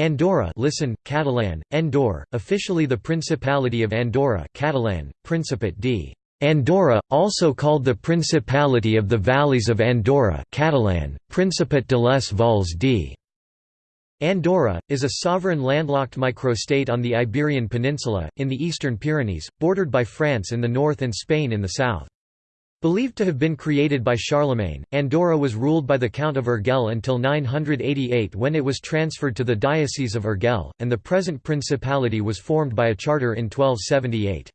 Andorra listen, Catalan, Andor, officially the Principality of Andorra Catalan, Principat d. Andorra, also called the Principality of the Valleys of Andorra Catalan, Principat de les Valls d. Andorra, is a sovereign landlocked microstate on the Iberian Peninsula, in the eastern Pyrenees, bordered by France in the north and Spain in the south. Believed to have been created by Charlemagne, Andorra was ruled by the Count of Urgell until 988 when it was transferred to the Diocese of Urgell, and the present principality was formed by a charter in 1278.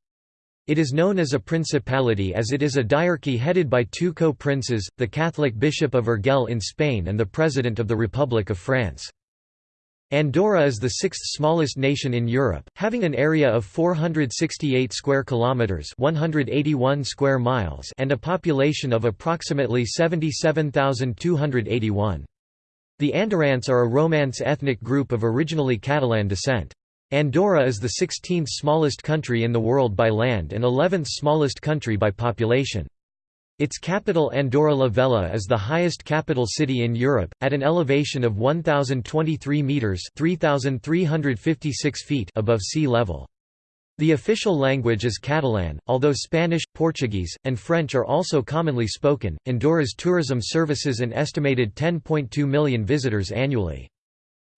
It is known as a principality as it is a diarchy headed by two co-princes, the Catholic Bishop of Urgell in Spain and the President of the Republic of France. Andorra is the sixth smallest nation in Europe, having an area of 468 square kilometers, 181 square miles, and a population of approximately 77,281. The Andorrans are a Romance ethnic group of originally Catalan descent. Andorra is the 16th smallest country in the world by land and 11th smallest country by population. Its capital Andorra la Vella is the highest capital city in Europe, at an elevation of 1,023 metres 3,356 feet above sea level. The official language is Catalan, although Spanish, Portuguese, and French are also commonly spoken. Andorra's tourism services an estimated 10.2 million visitors annually.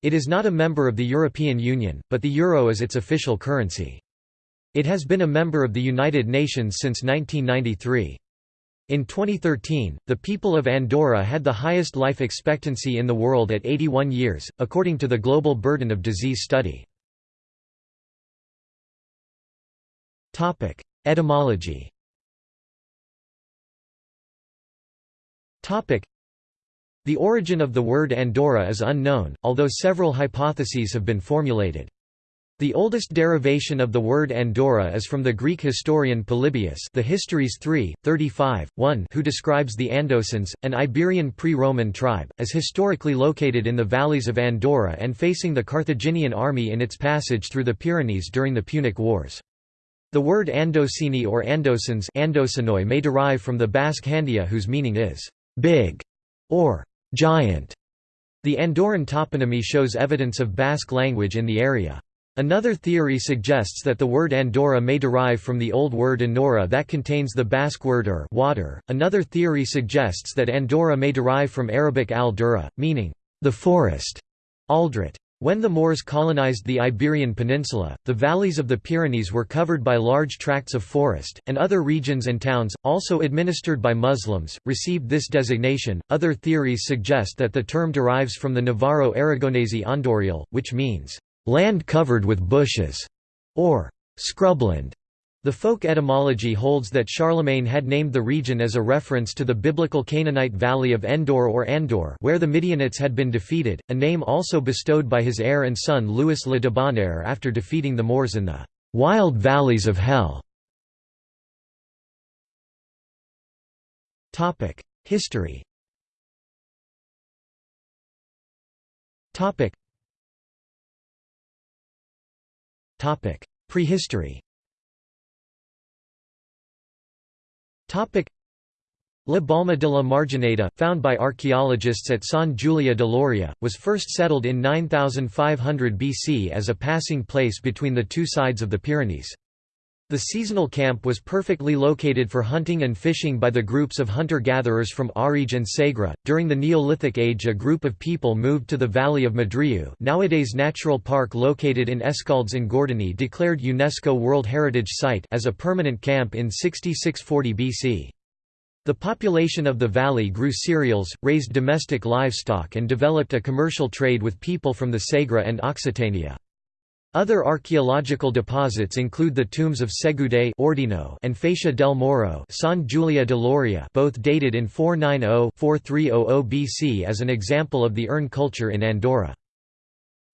It is not a member of the European Union, but the euro is its official currency. It has been a member of the United Nations since 1993. In 2013, the people of Andorra had the highest life expectancy in the world at 81 years, according to the Global Burden of Disease Study. Etymology The origin of the word Andorra is unknown, although several hypotheses have been formulated. The oldest derivation of the word Andorra is from the Greek historian Polybius the Histories 3, 35, 1 who describes the Andosans, an Iberian pre-Roman tribe, as historically located in the valleys of Andorra and facing the Carthaginian army in its passage through the Pyrenees during the Punic Wars. The word Andosini or Andosans may derive from the Basque handia whose meaning is «big» or «giant». The Andorran toponymy shows evidence of Basque language in the area. Another theory suggests that the word Andorra may derive from the old word Enora that contains the Basque word ur water. Another theory suggests that Andorra may derive from Arabic al-Dura, meaning the forest, aldrit. When the Moors colonized the Iberian Peninsula, the valleys of the Pyrenees were covered by large tracts of forest, and other regions and towns, also administered by Muslims, received this designation. Other theories suggest that the term derives from the Navarro Aragonese Andorial, which means land covered with bushes, or scrubland. The folk etymology holds that Charlemagne had named the region as a reference to the biblical Canaanite valley of Endor or Andor where the Midianites had been defeated, a name also bestowed by his heir and son Louis le Debonair after defeating the Moors in the «wild valleys of hell». History Prehistory. La Balma de la Margineda, found by archaeologists at San Giulia de Loria, was first settled in 9500 BC as a passing place between the two sides of the Pyrenees. The seasonal camp was perfectly located for hunting and fishing by the groups of hunter-gatherers from Ariege and Segre. During the Neolithic age a group of people moved to the valley of Madriu nowadays natural park located in Escaldes in Gordony declared UNESCO World Heritage Site as a permanent camp in 6640 BC. The population of the valley grew cereals, raised domestic livestock and developed a commercial trade with people from the Segre and Occitania. Other archaeological deposits include the tombs of Segude Ordino and Facia del Moro San Giulia de Loria both dated in 490–4300 BC as an example of the urn culture in Andorra.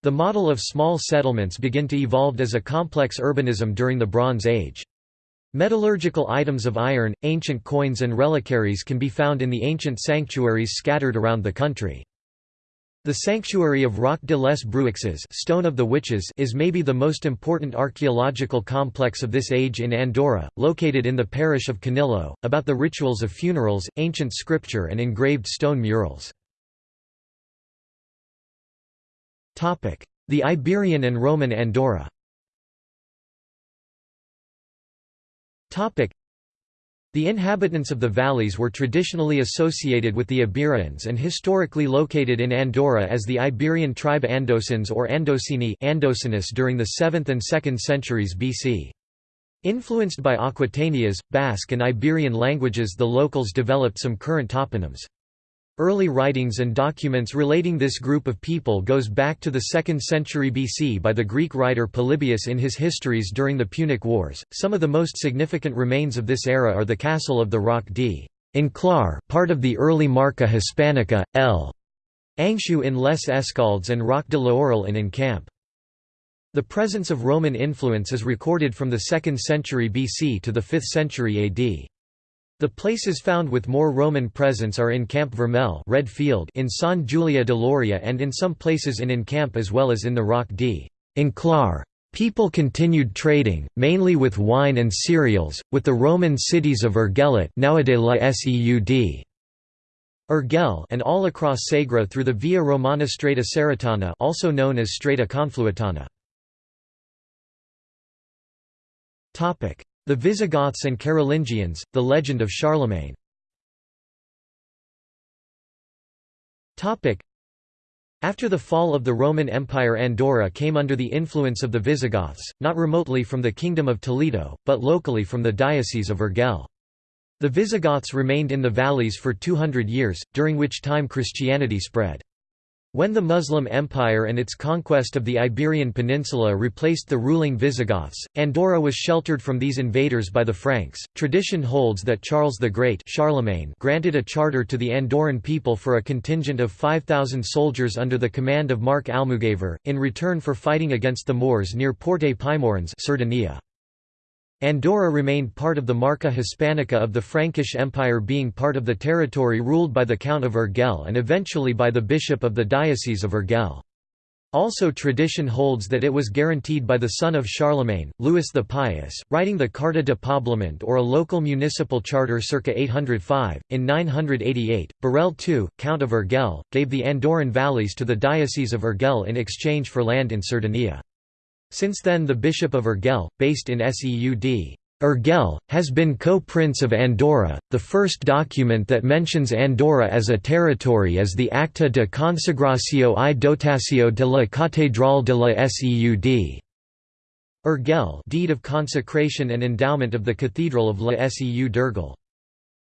The model of small settlements began to evolve as a complex urbanism during the Bronze Age. Metallurgical items of iron, ancient coins and reliquaries can be found in the ancient sanctuaries scattered around the country. The sanctuary of Roc de les Bruixes Stone of the Witches is maybe the most important archaeological complex of this age in Andorra, located in the parish of Canillo, about the rituals of funerals, ancient scripture and engraved stone murals. The Iberian and Roman Andorra the inhabitants of the valleys were traditionally associated with the Iberians and historically located in Andorra as the Iberian tribe Andosans or Andosini Andocinus during the 7th and 2nd centuries BC. Influenced by Aquitanias, Basque and Iberian languages the locals developed some current toponyms. Early writings and documents relating this group of people goes back to the 2nd century BC by the Greek writer Polybius in his histories during the Punic Wars. Some of the most significant remains of this era are the castle of the Roc d. Inclar, part of the early Marca Hispanica, L. Angshu in Les Escaldes and Roc de l'Aurel in Encamp. The presence of Roman influence is recorded from the 2nd century BC to the 5th century AD. The places found with more Roman presence are in Camp Vermell Red Field in San Giulia de Loria and in some places in Encamp as well as in the Roc d. Inclar. People continued trading, mainly with wine and cereals, with the Roman cities of La Urgell and all across Segre through the Via Romana Strata Cerretana also known as Strata Confluitana. The Visigoths and Carolingians, The Legend of Charlemagne After the fall of the Roman Empire Andorra came under the influence of the Visigoths, not remotely from the Kingdom of Toledo, but locally from the Diocese of Urgell. The Visigoths remained in the valleys for 200 years, during which time Christianity spread. When the Muslim Empire and its conquest of the Iberian Peninsula replaced the ruling Visigoths, Andorra was sheltered from these invaders by the Franks. Tradition holds that Charles the Great Charlemagne granted a charter to the Andorran people for a contingent of 5,000 soldiers under the command of Mark Almugaver, in return for fighting against the Moors near Porte Puymorens Cerdanya. Andorra remained part of the Marca Hispanica of the Frankish Empire being part of the territory ruled by the Count of Urgell and eventually by the Bishop of the Diocese of Urgell. Also tradition holds that it was guaranteed by the son of Charlemagne, Louis the Pious, writing the Carta de Poblament or a local municipal charter circa 805. In 988, Borrell II, Count of Urgell, gave the Andorran valleys to the Diocese of Urgell in exchange for land in Cerdanya. Since then the Bishop of Urgell, based in Seud. Urgell, has been co-prince of Andorra. The first document that mentions Andorra as a territory is the Acta de Consagracio y Dotacio de la Catedral de la Seud. Urgell deed of consecration and endowment of the Cathedral of La Seu d'Urgell.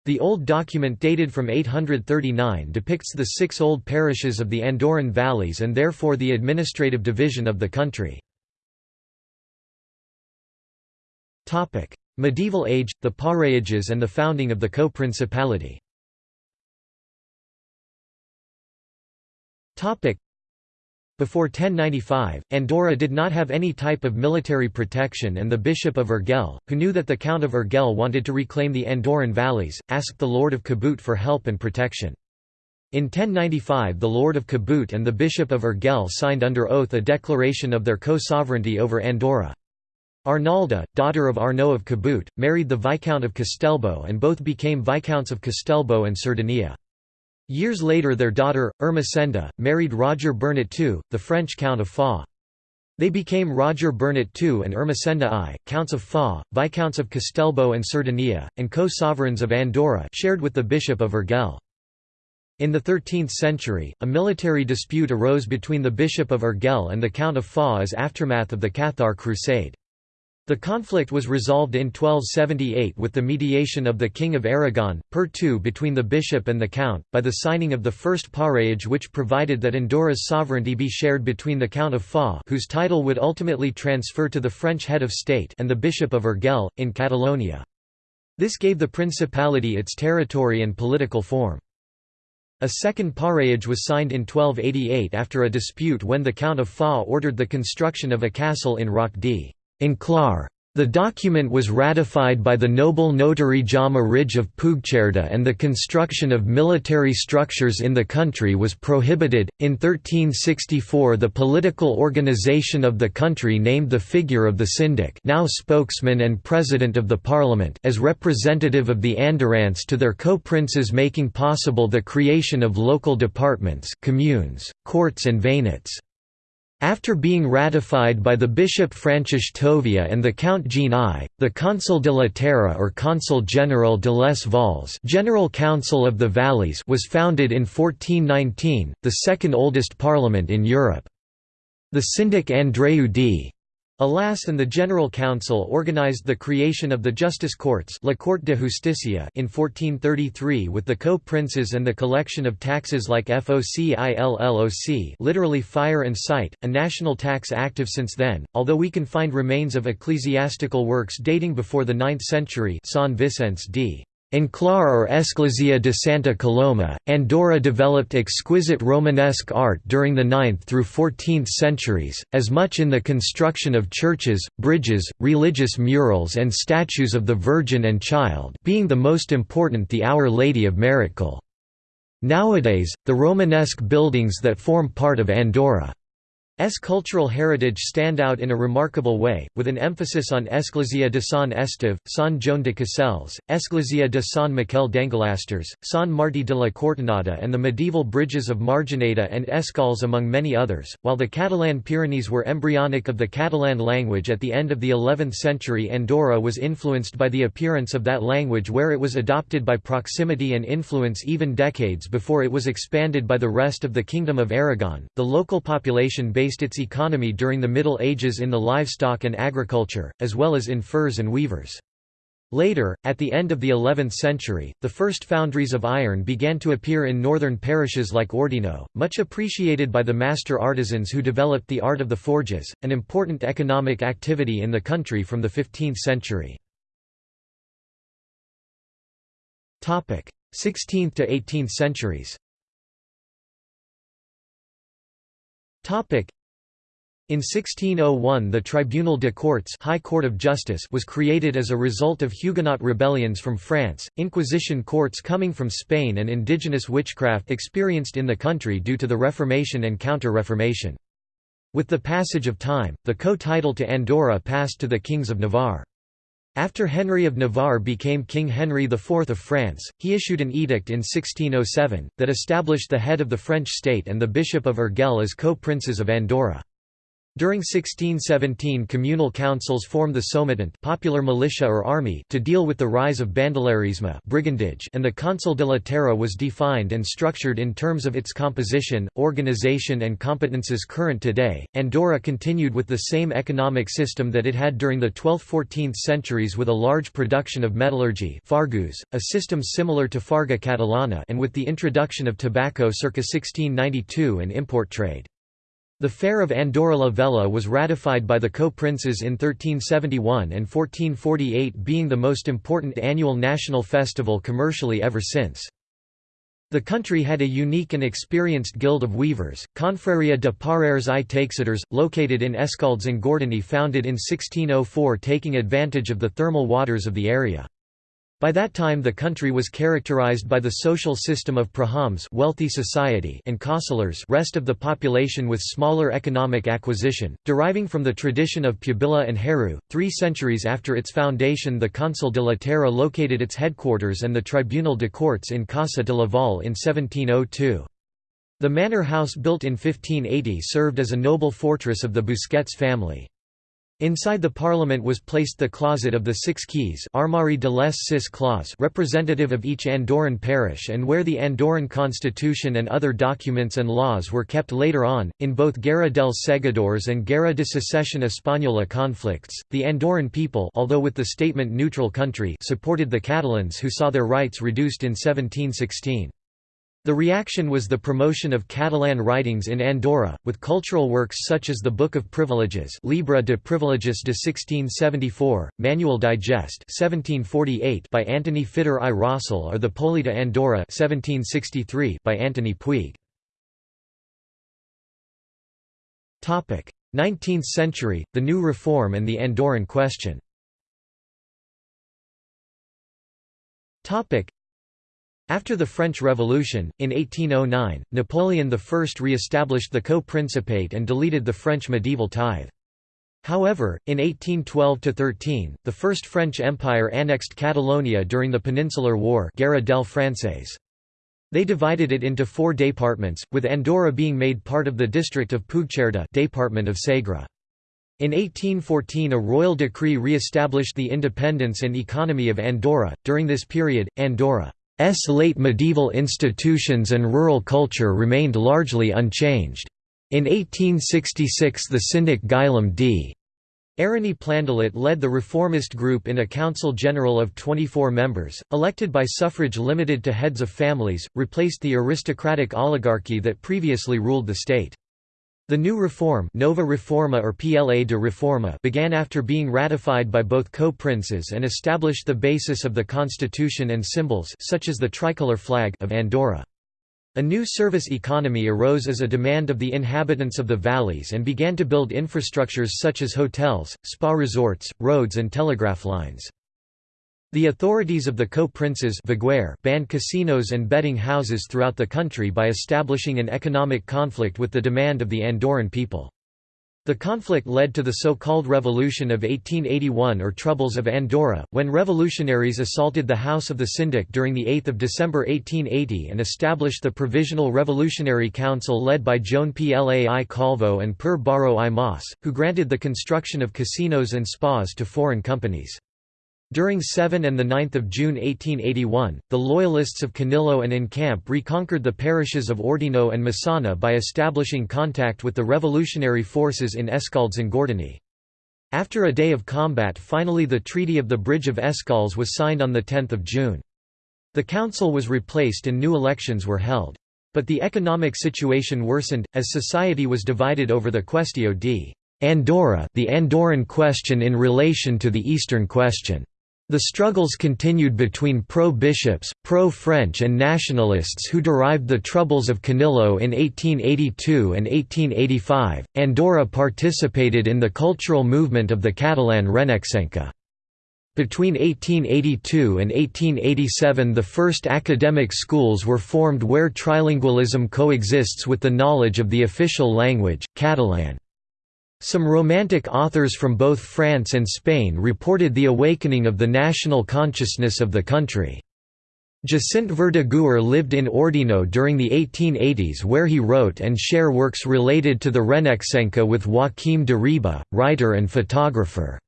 The old document dated from 839 depicts the six old parishes of the Andorran valleys and therefore the administrative division of the country. Medieval age, the Parayages and the founding of the co-principality before 1095, Andorra did not have any type of military protection and the Bishop of Urgell, who knew that the Count of Urgell wanted to reclaim the Andorran valleys, asked the Lord of Caboet for help and protection. In 1095 the Lord of Caboet and the Bishop of Urgell signed under oath a declaration of their co-sovereignty over Andorra. Arnalda, daughter of Arnaud of Caboet, married the Viscount of Castellbò and both became Viscounts of Castellbò and Cerdanya. Years later their daughter, Ermesenda, married Roger Bernat II, the French Count of Foix. They became Roger Bernat II and Ermesenda I, Counts of Foix, Viscounts of Castellbò and Cerdanya, and co-sovereigns of Andorra shared with the Bishop of Urgell. In the 13th century, a military dispute arose between the Bishop of Urgell and the Count of Foix as aftermath of the Cathar Crusade. The conflict was resolved in 1278 with the mediation of the King of Aragon, per two between the bishop and the count, by the signing of the first Parraillage which provided that Andorra's sovereignty be shared between the Count of Foix whose title would ultimately transfer to the French head of state and the Bishop of Urgell, in Catalonia. This gave the principality its territory and political form. A second Parraillage was signed in 1288 after a dispute when the Count of Foix ordered the construction of a castle in Roc d. Inclar. The document was ratified by the noble notary Jaume Ridge of Puigcerda and the construction of military structures in the country was prohibited. In 1364 the political organization of the country named the figure of the syndic now spokesman and president of the parliament as representative of the Andorrans to their co-princes making possible the creation of local departments communes, courts and veynats. After being ratified by the Bishop Francis Tovia and the Count Jean I, the Consul de la Terre or Consul General de les Valles General Council of the Valleys was founded in 1419, the second oldest parliament in Europe. The Syndic Andreu d. Alas and the General Council organized the creation of the Justice Courts La Cour de Justicia in 1433 with the co-princes and the collection of taxes like FOCILLOC literally fire and sight, a national tax active since then, although we can find remains of ecclesiastical works dating before the 9th century San Vicens d. Enclar or Església de Santa Coloma, Andorra developed exquisite Romanesque art during the 9th through 14th centuries, as much in the construction of churches, bridges, religious murals and statues of the Virgin and Child being the most important the Our Lady of Meritxell. Nowadays, the Romanesque buildings that form part of Andorra S cultural heritage stand out in a remarkable way, with an emphasis on Església de Sant Esteve, Sant Joan de Caselles, Església de Sant Miquel d'Engolasters, Sant Martí de la Cortinada and the medieval bridges of Margineda and Escals among many others. While the Catalan Pyrenees were embryonic of the Catalan language at the end of the 11th century Andorra was influenced by the appearance of that language where it was adopted by proximity and influence even decades before it was expanded by the rest of the Kingdom of Aragon. The local population based based its economy during the Middle Ages in the livestock and agriculture, as well as in furs and weavers. Later, at the end of the 11th century, the first foundries of iron began to appear in northern parishes like Ordino, much appreciated by the master artisans who developed the art of the forges, an important economic activity in the country from the 15th century. 16th to 18th centuries in 1601 the Tribunal de Cortes High Court of Justice was created as a result of Huguenot rebellions from France, Inquisition courts coming from Spain and indigenous witchcraft experienced in the country due to the Reformation and Counter-Reformation. With the passage of time, the co-title to Andorra passed to the kings of Navarre. After Henry of Navarre became King Henry IV of France, he issued an edict in 1607, that established the head of the French state and the Bishop of Urgell as co-princes of Andorra. During 1617 communal councils formed the Sometent popular militia or army to deal with the rise of bandolerisme brigandage and the Consul de la Terre was defined and structured in terms of its composition, organization and competences current today. Andorra continued with the same economic system that it had during the 12th–14th centuries with a large production of metallurgy fargus, a system similar to Farga Catalana and with the introduction of tobacco circa 1692 and import trade. The Fair of Andorra la Vella was ratified by the co-princes in 1371 and 1448 being the most important annual national festival commercially ever since. The country had a unique and experienced guild of weavers, Confraria de Paraires i Taixadors, located in Escaldes and Gordony founded in 1604 taking advantage of the thermal waters of the area. By that time the country was characterized by the social system of prahams wealthy society and kausillers rest of the population with smaller economic acquisition, deriving from the tradition of Pubilla and Heru. Three centuries after its foundation the Consul de la Terra located its headquarters and the Tribunal de Cortes in Casa de la Vall in 1702. The manor house built in 1580 served as a noble fortress of the Busquets family. Inside the parliament was placed the Closet of the Six Keys Armoire de les Six Clos representative of each Andorran parish and where the Andorran constitution and other documents and laws were kept later on. In both Guerra dels Segadors and Guerra de Secesión Española conflicts, the Andorran people although with the statement neutral country supported the Catalans who saw their rights reduced in 1716. The reaction was the promotion of Catalan writings in Andorra, with cultural works such as the Book of Privileges Libra de Privilegis de 1674, Manual Digest 1748 by Antoni Fiter i Rossell or the Polita Andorra 1763 by Antoni Puig. 19th century, the New Reform and the Andorran question after the French Revolution, in 1809, Napoleon I re-established the co-principate and deleted the French medieval tithe. However, in 1812–13, the First French Empire annexed Catalonia during the Peninsular War Guerra del Francés. They divided it into four departments, with Andorra being made part of the district of Puigcerdà department of Segre. In 1814 a royal decree re-established the independence and economy of Andorra. During this period, Andorra's late medieval institutions and rural culture remained largely unchanged. In 1866 the syndic Guillem d. Areny Plandolit led the reformist group in a council general of 24 members, elected by suffrage limited to heads of families, replaced the aristocratic oligarchy that previously ruled the state. The new reform Nova Reforma or PLA de Reforma began after being ratified by both co-princes and established the basis of the constitution and symbols such as the tricolor flag of Andorra. A new service economy arose as a demand of the inhabitants of the valleys and began to build infrastructures such as hotels, spa resorts, roads and telegraph lines. The authorities of the co-princes banned casinos and betting houses throughout the country by establishing an economic conflict with the demand of the Andorran people. The conflict led to the so-called Revolution of 1881 or Troubles of Andorra, when revolutionaries assaulted the House of the Syndic during 8 December 1880 and established the Provisional Revolutionary Council led by Joan Plai Calvo and Per Baró i Mas, who granted the construction of casinos and spas to foreign companies. During 7 and 9 June 1881, the Loyalists of Canillo and Encamp reconquered the parishes of Ordino and Massana by establishing contact with the revolutionary forces in Escaldes and Gordony. After a day of combat finally the Treaty of the Bridge of Escaldes was signed on 10 June. The council was replaced and new elections were held. But the economic situation worsened, as society was divided over the Questio di Andorra the Andorran question in relation to the Eastern question. The struggles continued between pro-bishops, pro-French and nationalists who derived the troubles of Canillo in 1882 and 1885. Andorra participated in the cultural movement of the Catalan Renaixenca. Between 1882 and 1887 the first academic schools were formed where trilingualism coexists with the knowledge of the official language, Catalan. Some Romantic authors from both France and Spain reported the awakening of the national consciousness of the country. Jacint Verdaguer lived in Ordino during the 1880s where he wrote and share works related to the Renaixenca with Joaquim de Riba, writer and photographer.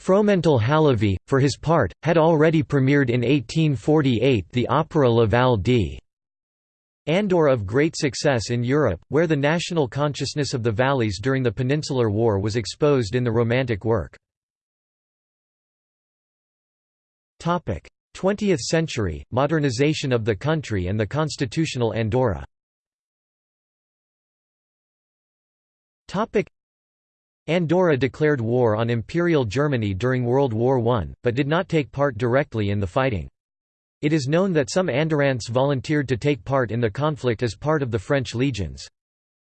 Fromental Halévy, for his part, had already premiered in 1848 the opera La Val d. Andorra of great success in Europe, where the national consciousness of the valleys during the Peninsular War was exposed in the Romantic work. 20th century, modernization of the country and the constitutional Andorra Andorra declared war on Imperial Germany during World War I, but did not take part directly in the fighting. It is known that some Andorrans volunteered to take part in the conflict as part of the French legions.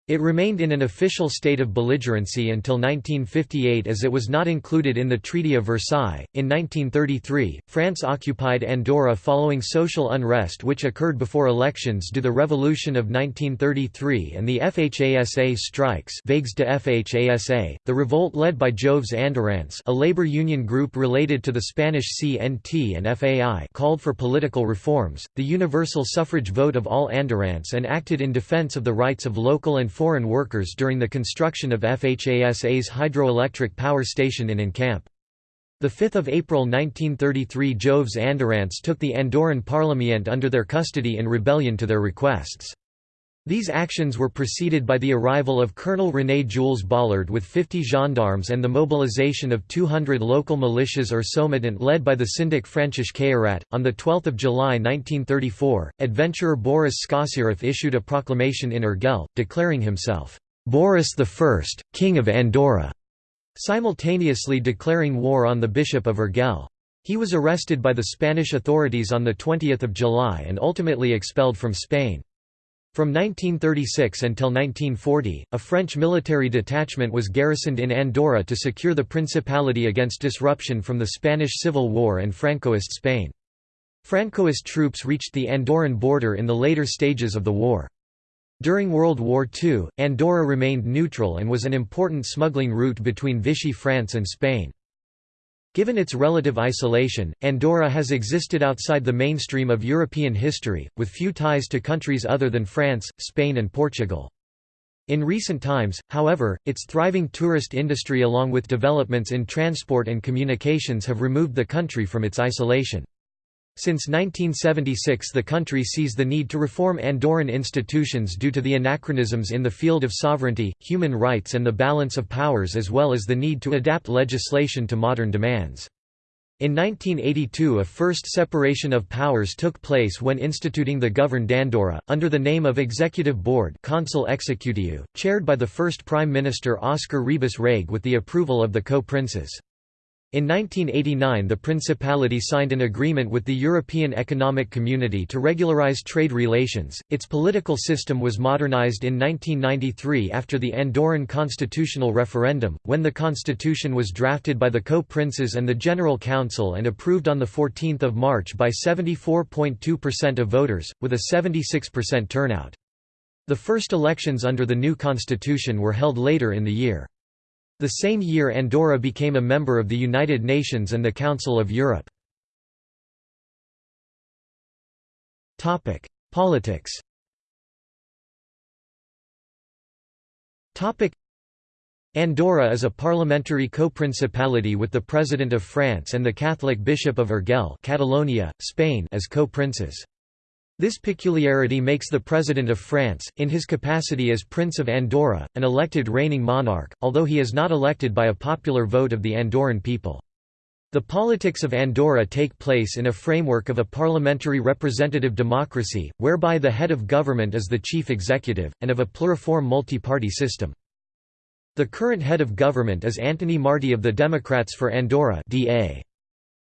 It remained in an official state of belligerency until 1958 as it was not included in the Treaty of Versailles. In 1933, France occupied Andorra following social unrest which occurred before elections due the Revolution of 1933 and the FHASA strikes Vagues de FHASA, the revolt led by Joves Andorrans a labor union group related to the Spanish CNT and FAI called for political reforms, the universal suffrage vote of all Andorrans and acted in defense of the rights of local and foreign workers during the construction of FHASA's hydroelectric power station in Encamp. 5 April 1933 Joves Andorrans took the Andorran Parliament under their custody in rebellion to their requests. These actions were preceded by the arrival of Colonel René Jules Baulard with 50 gendarmes and the mobilization of 200 local militias or Sometent led by the syndic Francis Caillat. On 12 July 1934, adventurer Boris Skossyrev issued a proclamation in Urgell, declaring himself, "'Boris I, King of Andorra' simultaneously declaring war on the Bishop of Urgell. He was arrested by the Spanish authorities on 20 July and ultimately expelled from Spain. From 1936 until 1940, a French military detachment was garrisoned in Andorra to secure the Principality against disruption from the Spanish Civil War and Francoist Spain. Francoist troops reached the Andorran border in the later stages of the war. During World War II, Andorra remained neutral and was an important smuggling route between Vichy France and Spain. Given its relative isolation, Andorra has existed outside the mainstream of European history, with few ties to countries other than France, Spain and Portugal. In recent times, however, its thriving tourist industry along with developments in transport and communications have removed the country from its isolation. Since 1976 the country sees the need to reform Andorran institutions due to the anachronisms in the field of sovereignty, human rights and the balance of powers as well as the need to adapt legislation to modern demands. In 1982 a first separation of powers took place when instituting the Govern d'Andorra, under the name of Executive Board Consell Executiu, chaired by the first Prime Minister Óscar Ribas Reig with the approval of the co-princes. In 1989 the Principality signed an agreement with the European Economic Community to regularize trade relations. Its political system was modernized in 1993 after the Andorran constitutional referendum, when the constitution was drafted by the co-princes and the General Council and approved on 14 March by 74.2% of voters, with a 76% turnout. The first elections under the new constitution were held later in the year. The same year Andorra became a member of the United Nations and the Council of Europe. Politics Andorra is a parliamentary co-principality with the President of France and the Catholic Bishop of Urgell Catalonia, Spain as co-princes. This peculiarity makes the President of France, in his capacity as Prince of Andorra, an elected reigning monarch, although he is not elected by a popular vote of the Andorran people. The politics of Andorra take place in a framework of a parliamentary representative democracy, whereby the head of government is the chief executive, and of a pluriform multi-party system. The current head of government is Antoni Martí of the Democrats for Andorra DA.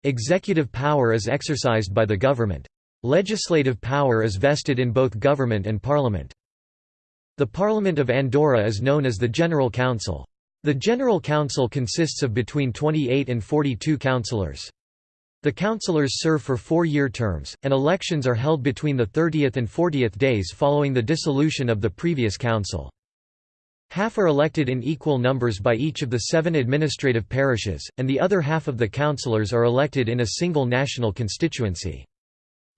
Executive power is exercised by the government. Legislative power is vested in both government and parliament. The Parliament of Andorra is known as the General Council. The General Council consists of between 28 and 42 councillors. The councillors serve for four-year terms, and elections are held between the 30th and 40th days following the dissolution of the previous council. Half are elected in equal numbers by each of the seven administrative parishes, and the other half of the councillors are elected in a single national constituency.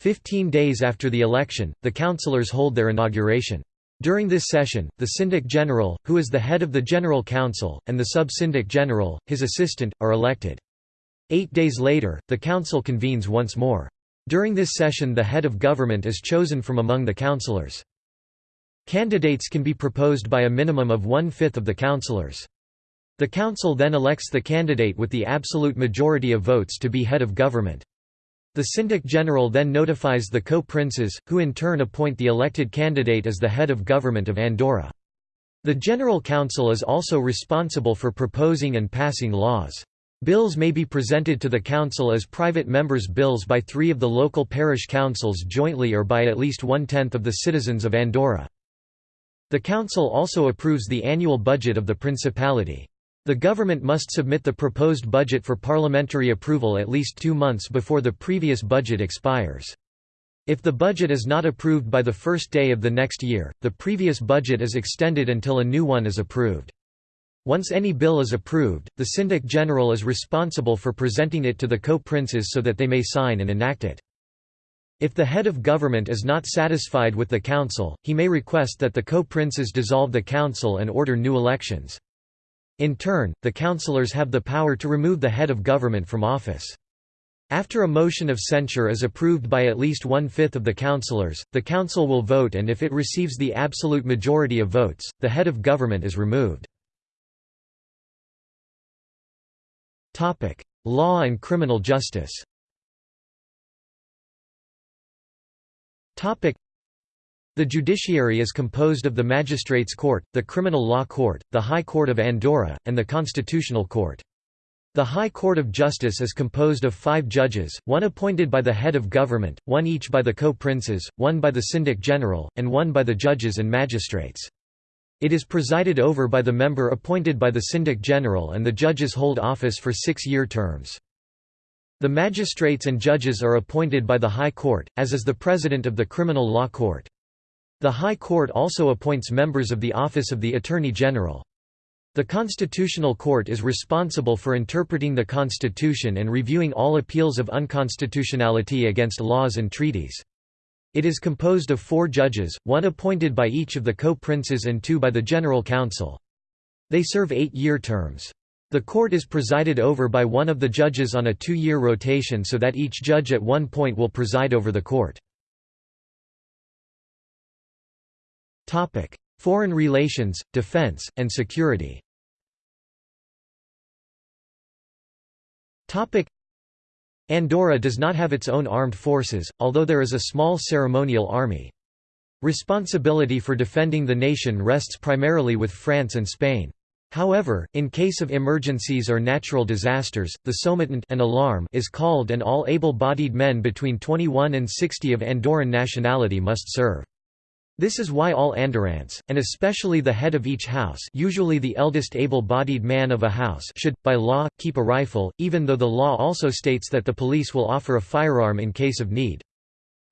Fifteen days after the election, the councillors hold their inauguration. During this session, the Syndic General, who is the head of the General Council, and the Sub-Syndic General, his assistant, are elected. Eight days later, the council convenes once more. During this session the head of government is chosen from among the councillors. Candidates can be proposed by a minimum of one-fifth of the councillors. The council then elects the candidate with the absolute majority of votes to be head of government. The Syndic General then notifies the co-princes, who in turn appoint the elected candidate as the head of government of Andorra. The General Council is also responsible for proposing and passing laws. Bills may be presented to the Council as private members' bills by three of the local parish councils jointly or by at least one-tenth of the citizens of Andorra. The Council also approves the annual budget of the Principality. The government must submit the proposed budget for parliamentary approval at least two months before the previous budget expires. If the budget is not approved by the first day of the next year, the previous budget is extended until a new one is approved. Once any bill is approved, the Syndic General is responsible for presenting it to the co-princes so that they may sign and enact it. If the head of government is not satisfied with the council, he may request that the co-princes dissolve the council and order new elections. In turn, the councillors have the power to remove the head of government from office. After a motion of censure is approved by at least one-fifth of the councillors, the council will vote and if it receives the absolute majority of votes, the head of government is removed. Law and criminal justice the judiciary is composed of the Magistrates' Court, the Criminal Law Court, the High Court of Andorra, and the Constitutional Court. The High Court of Justice is composed of five judges, one appointed by the head of government, one each by the co-princes, one by the Syndic General, and one by the judges and magistrates. It is presided over by the member appointed by the Syndic General and the judges hold office for six-year terms. The magistrates and judges are appointed by the High Court, as is the president of the Criminal Law Court. The High Court also appoints members of the Office of the Attorney General. The Constitutional Court is responsible for interpreting the Constitution and reviewing all appeals of unconstitutionality against laws and treaties. It is composed of four judges, one appointed by each of the co-princes and two by the General Council. They serve eight-year terms. The court is presided over by one of the judges on a two-year rotation so that each judge at one point will preside over the court. Foreign relations, defense, and security Topic: Andorra does not have its own armed forces, although there is a small ceremonial army. Responsibility for defending the nation rests primarily with France and Spain. However, in case of emergencies or natural disasters, the sometent an alarm is called and all able-bodied men between 21 and 60 of Andorran nationality must serve. This is why all Andorrans, and especially the head of each house usually the eldest able-bodied man of a house should, by law, keep a rifle, even though the law also states that the police will offer a firearm in case of need.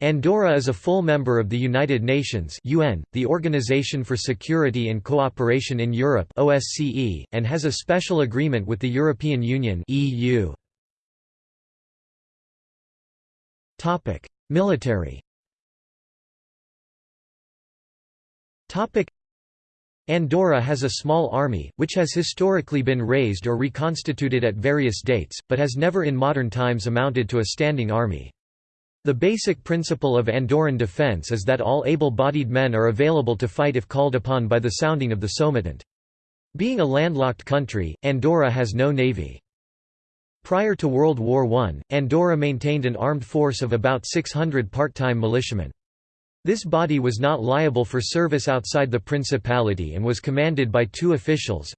Andorra is a full member of the United Nations UN, the Organization for Security and Cooperation in Europe OSCE, and has a special agreement with the European Union EU. Military Andorra has a small army, which has historically been raised or reconstituted at various dates, but has never in modern times amounted to a standing army. The basic principle of Andorran defence is that all able-bodied men are available to fight if called upon by the sounding of the sometent. Being a landlocked country, Andorra has no navy. Prior to World War I, Andorra maintained an armed force of about 600 part-time militiamen. This body was not liable for service outside the principality and was commanded by two officials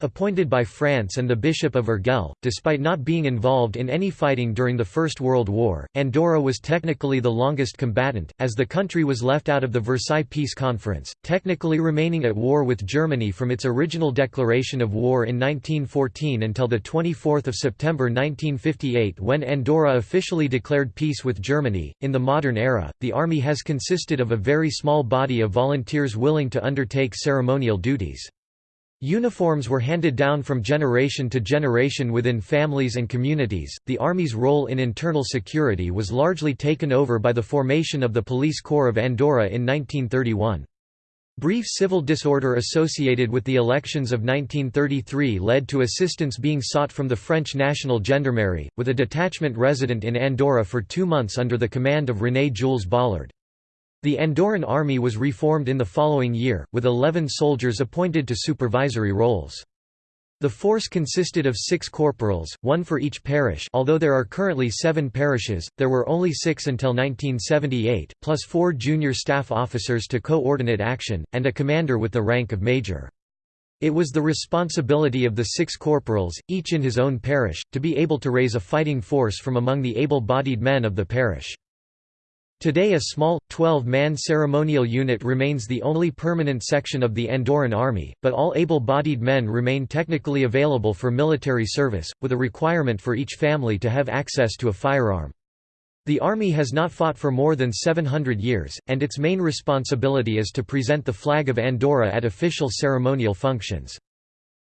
appointed by France and the Bishop of Urgell. Despite not being involved in any fighting during the First World War, Andorra was technically the longest combatant, as the country was left out of the Versailles Peace Conference, technically remaining at war with Germany from its original declaration of war in 1914 until 24 September 1958 when Andorra officially declared peace with Germany. In the modern era, the army has consisted consisted of a very small body of volunteers willing to undertake ceremonial duties. Uniforms were handed down from generation to generation within families and communities. The Army's role in internal security was largely taken over by the formation of the Police Corps of Andorra in 1931. Brief civil disorder associated with the elections of 1933 led to assistance being sought from the French National Gendarmerie, with a detachment resident in Andorra for two months under the command of René Jules Baulard. The Andorran army was reformed in the following year, with 11 soldiers appointed to supervisory roles. The force consisted of six corporals, one for each parish although there are currently seven parishes, there were only six until 1978, plus four junior staff officers to coordinate action, and a commander with the rank of major. It was the responsibility of the six corporals, each in his own parish, to be able to raise a fighting force from among the able-bodied men of the parish. Today a small, 12-man ceremonial unit remains the only permanent section of the Andorran army, but all able-bodied men remain technically available for military service, with a requirement for each family to have access to a firearm. The army has not fought for more than 700 years, and its main responsibility is to present the flag of Andorra at official ceremonial functions.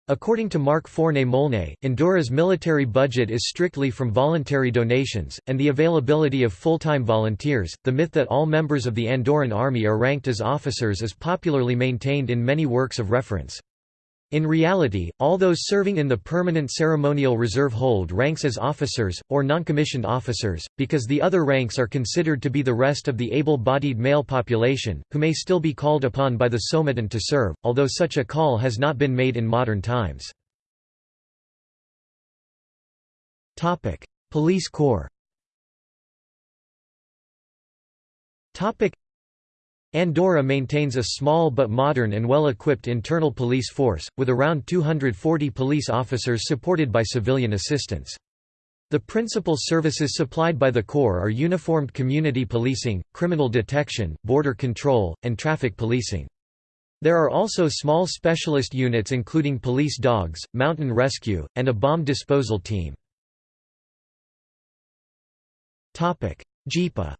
According to Marc Forné-Molné, Andorra's military budget is strictly from voluntary donations, and the availability of full-time volunteers. The myth that all members of the Andorran army are ranked as officers is popularly maintained in many works of reference. In reality, all those serving in the permanent ceremonial reserve hold ranks as officers, or noncommissioned officers, because the other ranks are considered to be the rest of the able-bodied male population, who may still be called upon by the sometent to serve, although such a call has not been made in modern times. Police corps Andorra maintains a small but modern and well-equipped internal police force, with around 240 police officers supported by civilian assistance. The principal services supplied by the Corps are uniformed community policing, criminal detection, border control, and traffic policing. There are also small specialist units including police dogs, mountain rescue, and a bomb disposal team. JIPA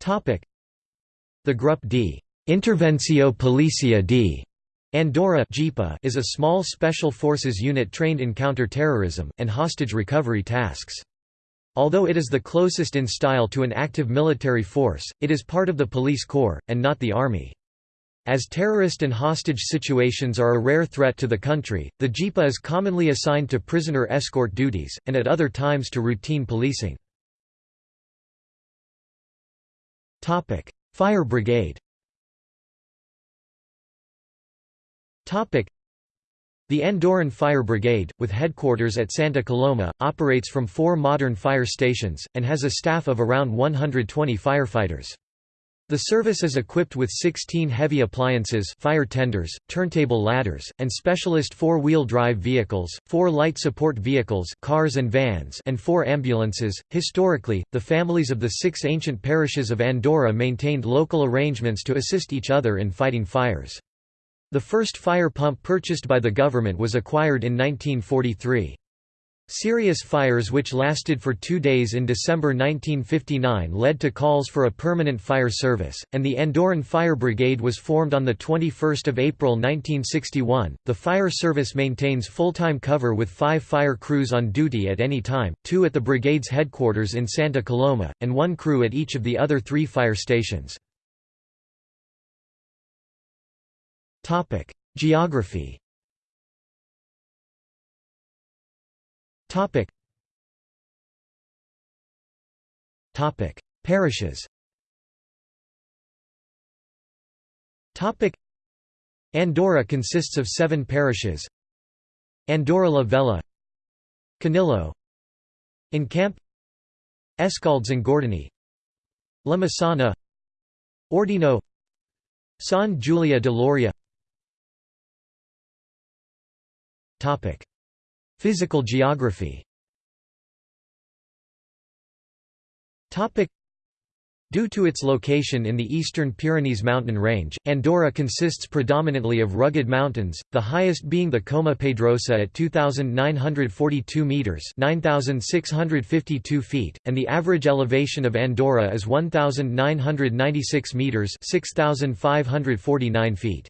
The Grup d. Intervenció Policia d. Andorra is a small special forces unit trained in counter-terrorism, and hostage recovery tasks. Although it is the closest in style to an active military force, it is part of the police corps, and not the army. As terrorist and hostage situations are a rare threat to the country, the JIPA is commonly assigned to prisoner escort duties, and at other times to routine policing. Fire brigade Topic: The Andorran Fire Brigade, with headquarters at Santa Coloma, operates from four modern fire stations, and has a staff of around 120 firefighters. The service is equipped with 16 heavy appliances fire tenders, turntable ladders, and specialist four-wheel drive vehicles, four light support vehicles cars and, vans and four ambulances. Historically, the families of the six ancient parishes of Andorra maintained local arrangements to assist each other in fighting fires. The first fire pump purchased by the government was acquired in 1943. Serious fires which lasted for two days in December 1959 led to calls for a permanent fire service, and the Andorran Fire Brigade was formed on 21 April 1961. The fire service maintains full-time cover with five fire crews on duty at any time, two at the brigade's headquarters in Santa Coloma, and one crew at each of the other three fire stations. Geography. Topic. Topic: Parishes. Topic: Andorra consists of seven parishes. Andorra la Vella, Canillo, Encamp, Escaldes-Engordany, La Massana, Ordino, Sant Julià de Lòria. Topic: Physical geography. Due to its location in the eastern Pyrenees mountain range, Andorra consists predominantly of rugged mountains, the highest being the Coma Pedrosa at 2,942 metres 9,652 feet, and the average elevation of Andorra is 1,996 metres 6,549 feet.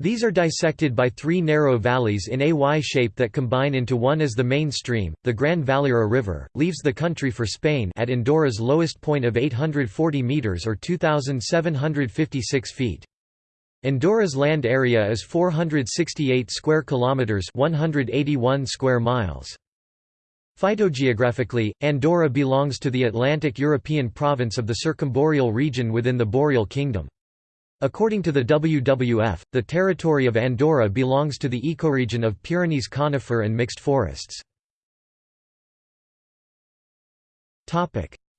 These are dissected by three narrow valleys in a Y shape that combine into one as the main stream. The Gran Valira River leaves the country for Spain at Andorra's lowest point of 840 meters or 2756 feet. Andorra's land area is 468 square kilometers, 181 square miles. Phytogeographically, Andorra belongs to the Atlantic European province of the Circumboreal region within the Boreal Kingdom. According to the WWF, the territory of Andorra belongs to the ecoregion of Pyrenees conifer and mixed forests.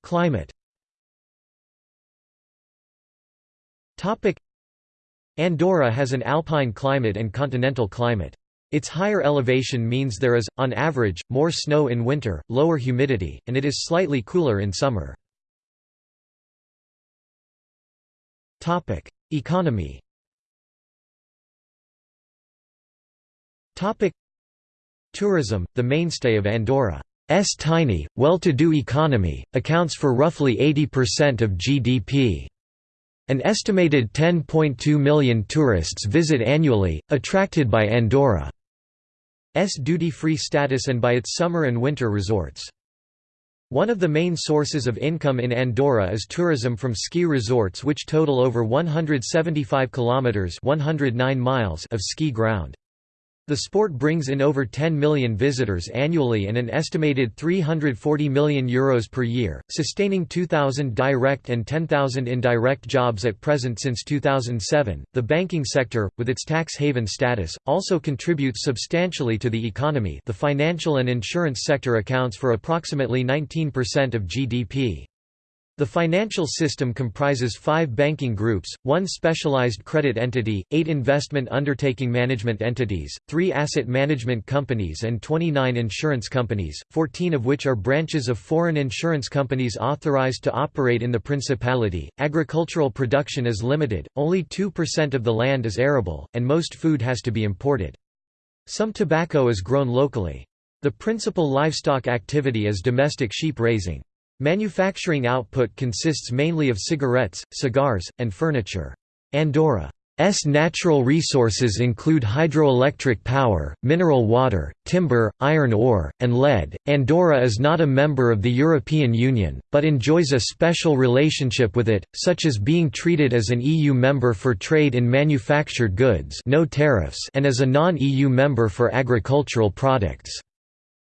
Climate Andorra has an alpine climate and continental climate. Its higher elevation means there is, on average, more snow in winter, lower humidity, and it is slightly cooler in summer. Economy Tourism, the mainstay of Andorra's tiny, well-to-do economy, accounts for roughly 80% of GDP. An estimated 10.2 million tourists visit annually, attracted by Andorra's duty-free status and by its summer and winter resorts. One of the main sources of income in Andorra is tourism from ski resorts which total over 175 kilometers 109 miles of ski ground. The sport brings in over 10 million visitors annually and an estimated €340 million Euros per year, sustaining 2,000 direct and 10,000 indirect jobs at present since 2007. The banking sector, with its tax haven status, also contributes substantially to the economy. The financial and insurance sector accounts for approximately 19% of GDP. The financial system comprises five banking groups, one specialized credit entity, eight investment undertaking management entities, three asset management companies and 29 insurance companies, 14 of which are branches of foreign insurance companies authorized to operate in the Principality. Agricultural production is limited, only 2% of the land is arable, and most food has to be imported. Some tobacco is grown locally. The principal livestock activity is domestic sheep raising. Manufacturing output consists mainly of cigarettes, cigars, and furniture. Andorra's S natural resources include hydroelectric power, mineral water, timber, iron ore, and lead. Andorra is not a member of the European Union, but enjoys a special relationship with it, such as being treated as an EU member for trade in manufactured goods no tariffs and as a non-EU member for agricultural products.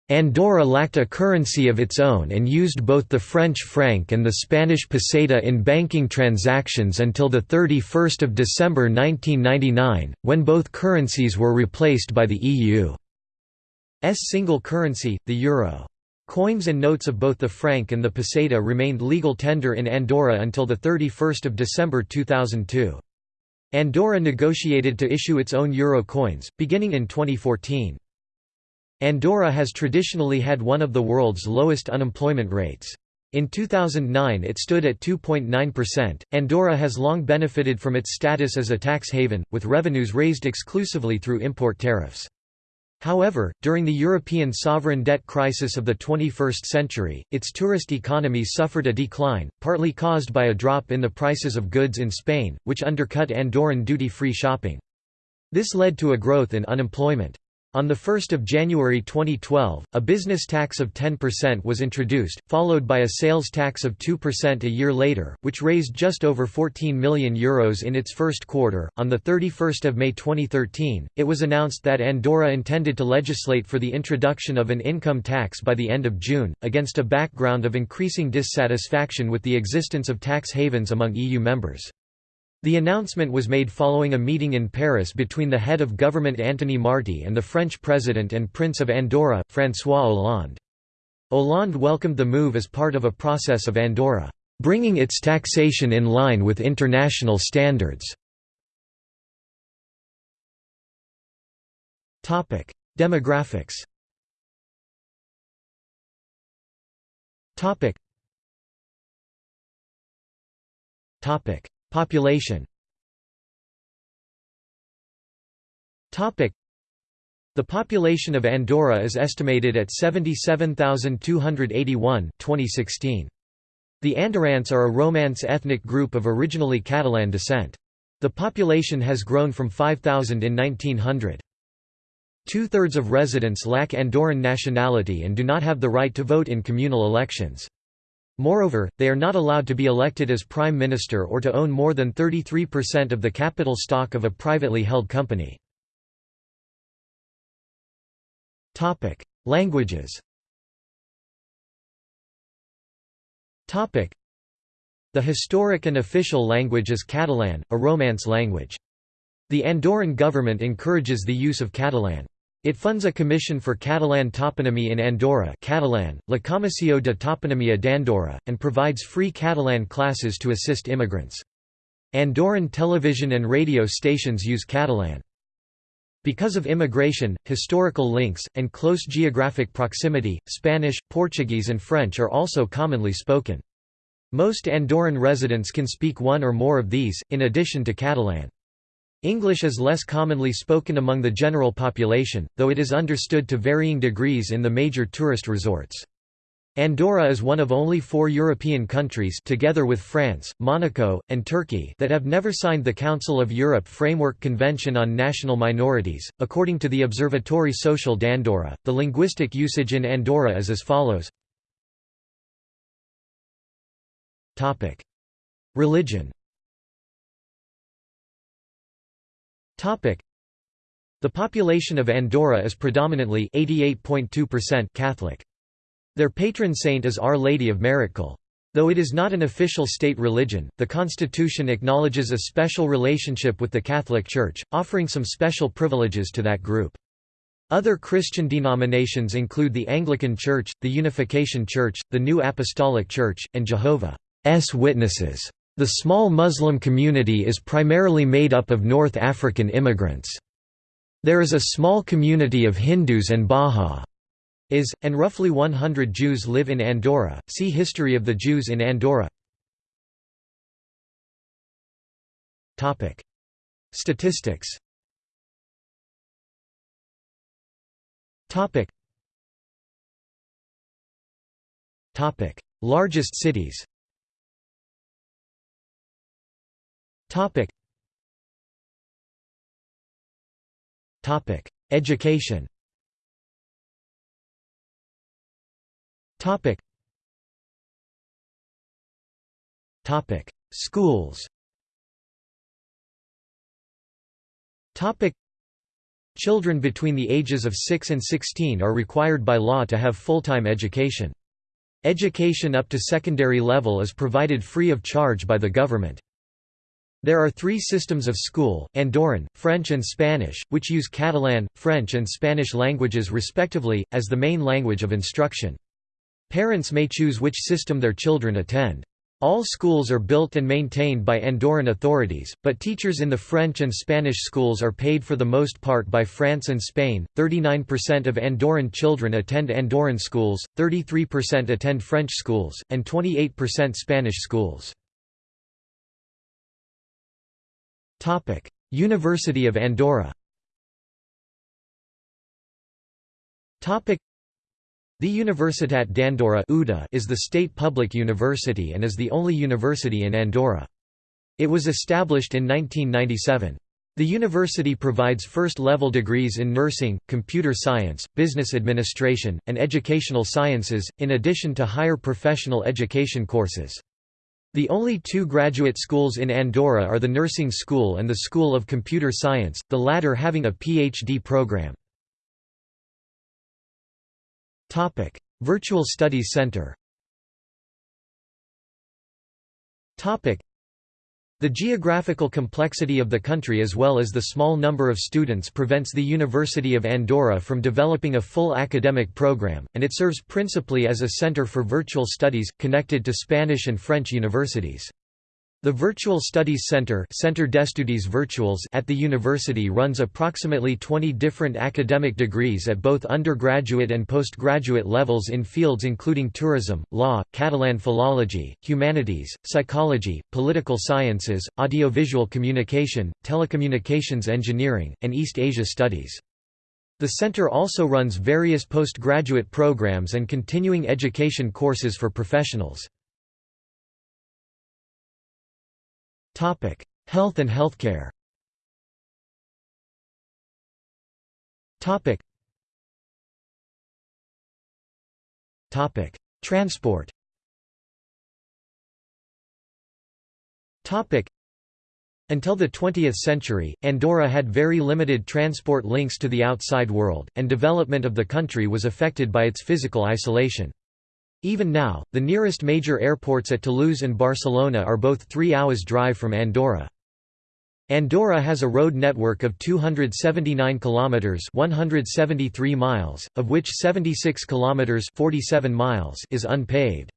Andorra lacked a currency of its own and used both the French franc and the Spanish peseta in banking transactions until 31 December 1999, when both currencies were replaced by the EU's single currency, the euro. Coins and notes of both the franc and the peseta remained legal tender in Andorra until 31 December 2002. Andorra negotiated to issue its own euro coins, beginning in 2014. Andorra has traditionally had one of the world's lowest unemployment rates. In 2009 it stood at 2.9%. Andorra has long benefited from its status as a tax haven, with revenues raised exclusively through import tariffs. However, during the European sovereign debt crisis of the 21st century, its tourist economy suffered a decline, partly caused by a drop in the prices of goods in Spain, which undercut Andorran duty-free shopping. This led to a growth in unemployment. On 1 January 2012, a business tax of 10% was introduced, followed by a sales tax of 2% a year later, which raised just over €14 million Euros in its first quarter. On 31 May 2013, it was announced that Andorra intended to legislate for the introduction of an income tax by the end of June, against a background of increasing dissatisfaction with the existence of tax havens among EU members. The announcement was made following a meeting in Paris between the head of government Antoni Martí and the French president and Prince of Andorra, François Hollande. Hollande welcomed the move as part of a process of Andorra, "...bringing its taxation in line with international standards." Demographics Topic Population The population of Andorra is estimated at 77,281 2016. The Andorrans are a Romance ethnic group of originally Catalan descent. The population has grown from 5,000 in 1900. Two-thirds of residents lack Andorran nationality and do not have the right to vote in communal elections. Moreover, they are not allowed to be elected as prime minister or to own more than 33% of the capital stock of a privately held company. Languages The historic and official language is Catalan, a Romance language. The Andorran government encourages the use of Catalan. It funds a commission for Catalan toponymy in Andorra Catalan, La Comissió de Toponímia d'Andorra, and provides free Catalan classes to assist immigrants. Andorran television and radio stations use Catalan. Because of immigration, historical links, and close geographic proximity, Spanish, Portuguese and French are also commonly spoken. Most Andorran residents can speak one or more of these, in addition to Catalan. English is less commonly spoken among the general population, though it is understood to varying degrees in the major tourist resorts. Andorra is one of only four European countries together with France, Monaco, and Turkey that have never signed the Council of Europe Framework Convention on National Minorities. According to the Observatory Social d'Andorra, the linguistic usage in Andorra is as follows. Religion The population of Andorra is predominantly Catholic. Their patron saint is Our Lady of Miracle. Though it is not an official state religion, the constitution acknowledges a special relationship with the Catholic Church, offering some special privileges to that group. Other Christian denominations include the Anglican Church, the Unification Church, the New Apostolic Church, and Jehovah's Witnesses. The small Muslim community is primarily made up of North African immigrants. There is a small community of Hindus and Baha'is, and roughly 100 Jews live in Andorra. See History of the Jews in Andorra. Topic: Statistics. Topic. Topic: Largest cities. Topic. Topic: Education Topic. Topic: Schools Topic. Children between the ages of 6 and 16 are required by law to have full-time education. Education up to secondary level is provided free of charge by the government. There are three systems of school, Andorran, French and Spanish, which use Catalan, French and Spanish languages respectively, as the main language of instruction. Parents may choose which system their children attend. All schools are built and maintained by Andorran authorities, but teachers in the French and Spanish schools are paid for the most part by France and Spain. 39% of Andorran children attend Andorran schools, 33% attend French schools, and 28% Spanish schools. Topic: University of Andorra. Topic: the Universitat d'Andorra is the state public university and is the only university in Andorra. It was established in 1997. The university provides first-level degrees in nursing, computer science, business administration, and educational sciences, in addition to higher professional education courses. The only two graduate schools in Andorra are the Nursing School and the School of Computer Science, the latter having a PhD program. Virtual Studies Center. The geographical complexity of the country as well as the small number of students prevents the University of Andorra from developing a full academic program, and it serves principally as a center for virtual studies, connected to Spanish and French universities. The Virtual Studies Center d'Estudis Virtuals at the university runs approximately 20 different academic degrees at both undergraduate and postgraduate levels in fields including tourism, law, Catalan philology, humanities, psychology, political sciences, audiovisual communication, telecommunications engineering, and East Asia studies. The center also runs various postgraduate programs and continuing education courses for professionals. Health and healthcare. Transport. Until the 20th century, Andorra had very limited transport links to the outside world, and development of the country was affected by its physical isolation. Even now, the nearest major airports at Toulouse and Barcelona are both three hours drive from Andorra. Andorra has a road network of 279 kilometers (173 miles), of which 76 kilometers (47 miles) is unpaved.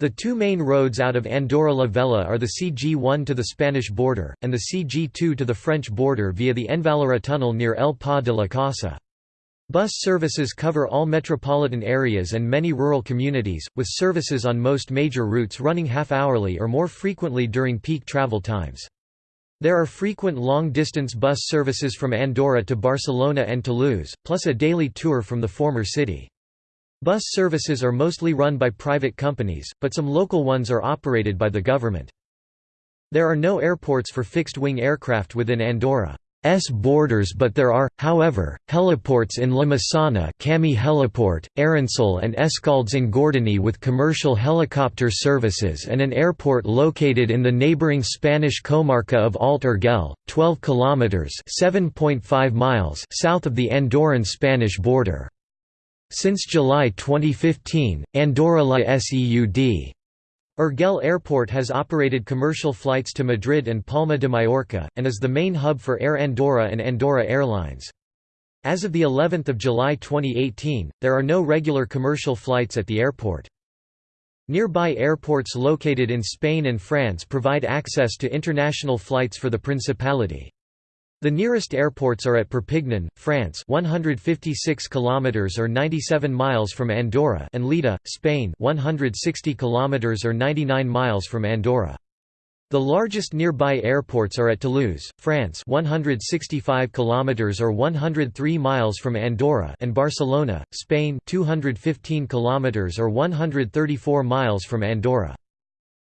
The two main roads out of Andorra la Vella are the CG1 to the Spanish border, and the CG2 to the French border via the Envalira tunnel near El Pas de la Casa. Bus services cover all metropolitan areas and many rural communities, with services on most major routes running half-hourly or more frequently during peak travel times. There are frequent long-distance bus services from Andorra to Barcelona and Toulouse, plus a daily tour from the former city. Bus services are mostly run by private companies, but some local ones are operated by the government. There are no airports for fixed-wing aircraft within Andorra. S borders but there are, however, heliports in La Massana Camí Heliport, Arinsal and Escaldes-Engordany with commercial helicopter services and an airport located in the neighbouring Spanish comarca of Alt Urgell, 12 kilometres miles south of the Andorran-Spanish border. Since July 2015, Andorra La Seud Urgell Airport has operated commercial flights to Madrid and Palma de Mallorca, and is the main hub for Air Andorra and Andorra Airlines. As of the 11th of July 2018, there are no regular commercial flights at the airport. Nearby airports located in Spain and France provide access to international flights for the Principality. The nearest airports are at Perpignan, France 156 kilometers or 97 miles from Andorra and Lleida, Spain 160 kilometers or 99 miles from Andorra. The largest nearby airports are at Toulouse, France 165 kilometers or 103 miles from Andorra and Barcelona, Spain 215 kilometers or 134 miles from Andorra.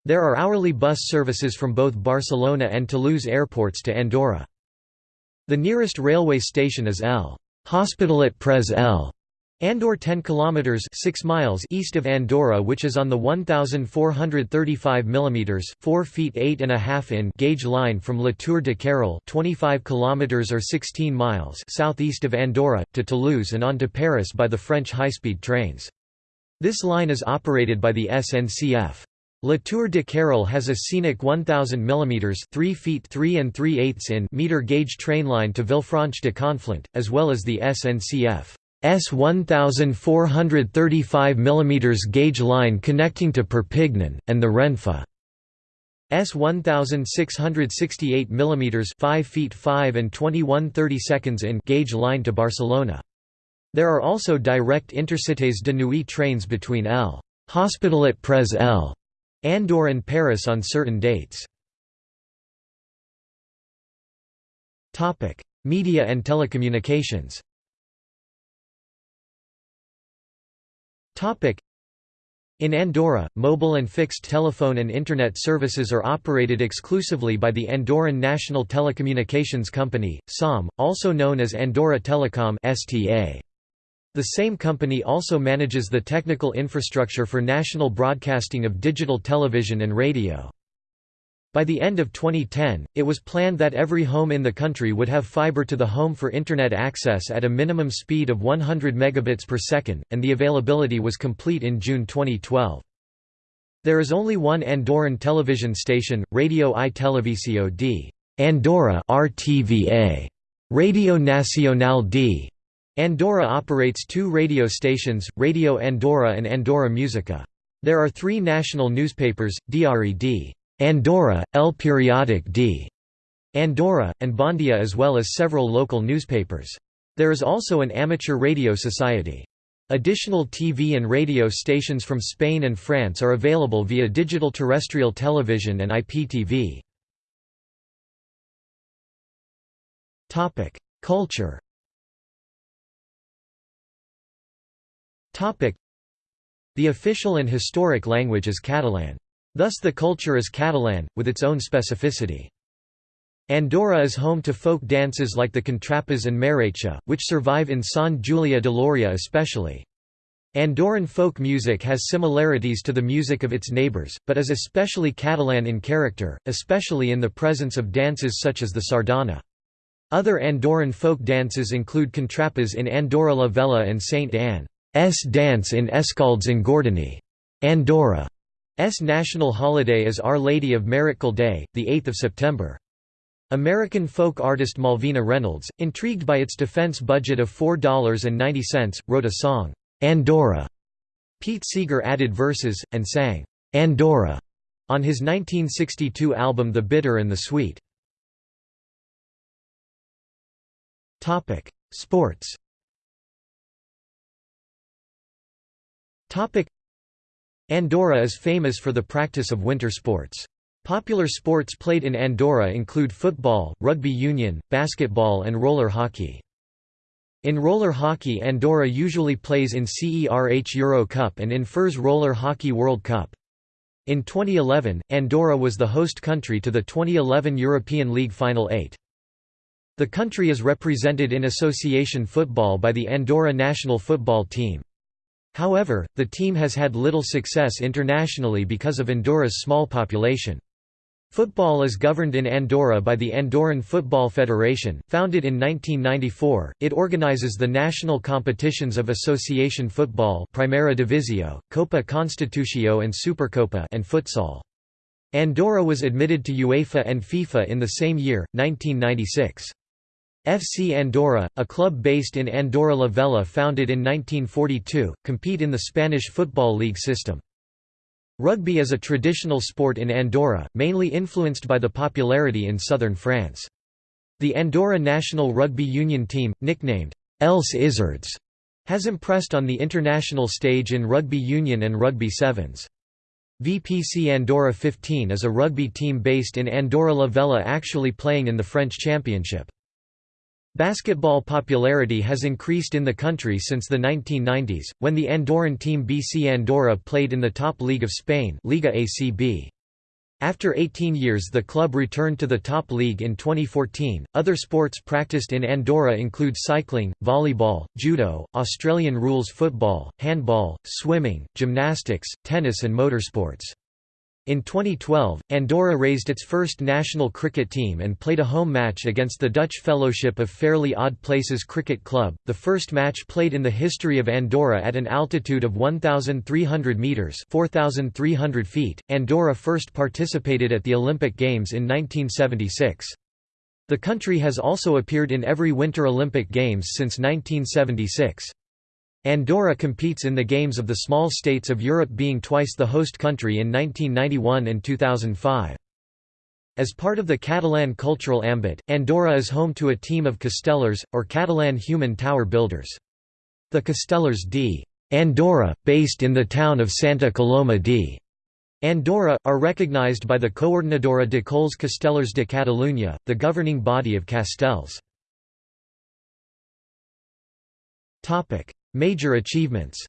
There are hourly bus services from both Barcelona and Toulouse airports to Andorra. The nearest railway station is L. Hospitalet Prez L. Andorre 10 kilometers 6 miles east of Andorra which is on the 1435 mm 4 feet 8 and a half gauge line from La Tour de Carol 25 kilometers or 16 miles southeast of Andorra to Toulouse and on to Paris by the French high-speed trains. This line is operated by the SNCF. La Tour de Carol has a scenic 1000 mm 3 feet 3 and 3 eighths in meter gauge train line to Villefranche de Conflent, as well as the SNCF. S 1435 mm gauge line connecting to Perpignan, and the Renfe. S 1668 mm 5 feet 5 and 21 seconds in gauge line to Barcelona. There are also direct Intercités de Nuit trains between L. Hospitalet Prez L. Andorre and Paris on certain dates. Media and telecommunications In Andorra, mobile and fixed telephone and Internet services are operated exclusively by the Andorran National Telecommunications Company, SOM, also known as Andorra Telecom STA. The same company also manages the technical infrastructure for national broadcasting of digital television and radio. By the end of 2010, it was planned that every home in the country would have fiber to the home for Internet access at a minimum speed of 100 megabits per second, and the availability was complete in June 2012. There is only one Andorran television station, Radio i Televisió d. Andorra RTVA. Radio Nacional d. Andorra operates two radio stations, Radio Andorra and Andorra Musica. There are three national newspapers, Diari d. Andorra, El Periodic d. Andorra, and Bondia as well as several local newspapers. There is also an amateur radio society. Additional TV and radio stations from Spain and France are available via digital terrestrial television and IPTV. Culture The official and historic language is Catalan. Thus the culture is Catalan, with its own specificity. Andorra is home to folk dances like the contrapàs and marratxa, which survive in Sant Julià de Lòria especially. Andorran folk music has similarities to the music of its neighbours, but is especially Catalan in character, especially in the presence of dances such as the sardana. Other Andorran folk dances include contrapàs in Andorra la Vella and Saint Anne's dance in Escaldes Engordany. Andorra S national holiday is Our Lady of Miracle Day, 8 September. American folk artist Malvina Reynolds, intrigued by its defense budget of $4.90, wrote a song, "'Andorra". Pete Seeger added verses, and sang, "'Andorra' on his 1962 album The Bitter and the Sweet. Sports Andorra is famous for the practice of winter sports. Popular sports played in Andorra include football, rugby union, basketball and roller hockey. In roller hockey Andorra usually plays in CERH Euro Cup and in FIRS Roller Hockey World Cup. In 2011, Andorra was the host country to the 2011 European League Final 8. The country is represented in association football by the Andorra national football team. However, the team has had little success internationally because of Andorra's small population. Football is governed in Andorra by the Andorran Football Federation, founded in 1994. It organizes the national competitions of association football, Primera Divisio, Copa Constitucio and Supercopa, and futsal. Andorra was admitted to UEFA and FIFA in the same year, 1996. FC Andorra, a club based in Andorra la Vella founded in 1942, compete in the Spanish Football League system. Rugby is a traditional sport in Andorra, mainly influenced by the popularity in southern France. The Andorra national rugby union team, nicknamed Els Isards, has impressed on the international stage in rugby union and rugby sevens. VPC Andorra 15 is a rugby team based in Andorra la Vella actually playing in the French Championship. Basketball popularity has increased in the country since the 1990s, when the Andorran team BC Andorra played in the top league of Spain Liga ACB. After 18 years the club returned to the top league in 2014. Other sports practiced in Andorra include cycling, volleyball, judo, Australian rules football, handball, swimming, gymnastics, tennis and motorsports. In 2012, Andorra raised its first national cricket team and played a home match against the Dutch Fellowship of Fairly Odd Places Cricket Club, the first match played in the history of Andorra at an altitude of 1,300 metres 4,300 feet. Andorra first participated at the Olympic Games in 1976. The country has also appeared in every Winter Olympic Games since 1976. Andorra competes in the Games of the Small States of Europe being twice the host country in 1991 and 2005. As part of the Catalan cultural ambit, Andorra is home to a team of Castellers, or Catalan human tower builders. The Castellers d. Andorra, based in the town of Santa Coloma d. Andorra, are recognized by the Coordinadora de Colles Castellers de Catalunya, the governing body of Castells. Major achievements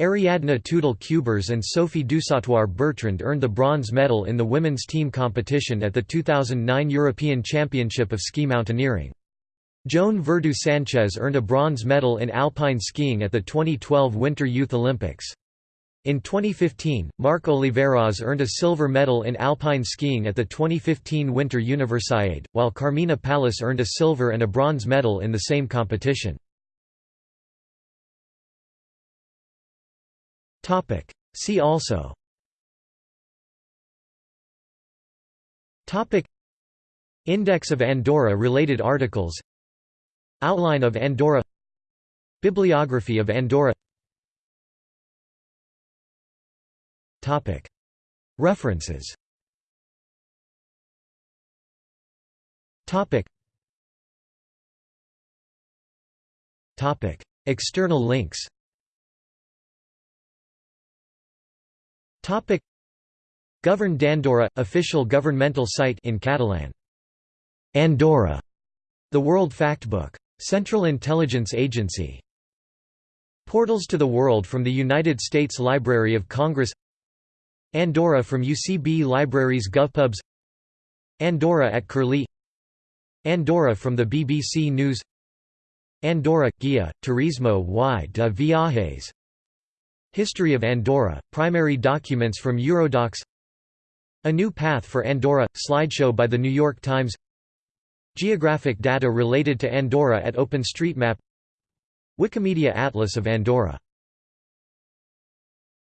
Ariadna Tudel-Cuberes and Sophie Dusautoir Bertrand earned the bronze medal in the women's team competition at the 2009 European Championship of Ski Mountaineering. Joan Verdu Sanchez earned a bronze medal in alpine skiing at the 2012 Winter Youth Olympics. In 2015, Marc Oliveras earned a silver medal in alpine skiing at the 2015 Winter Universiade, while Carmina Pallas earned a silver and a bronze medal in the same competition. See also. Index of Andorra related articles. Outline of Andorra. Bibliography of Andorra References. External links. Govern d'Andorra – official governmental site in Catalan. Andorra, The World Factbook. Central Intelligence Agency. Portals to the World from the United States Library of Congress Andorra from UCB Libraries GovPubs. Andorra at Curlie. Andorra from the BBC News. Andorra – Guia, Turismo y de Viajes. History of Andorra, primary documents from Eurodocs. A New Path for Andorra – slideshow by The New York Times. Geographic data related to Andorra at OpenStreetMap. Wikimedia Atlas of Andorra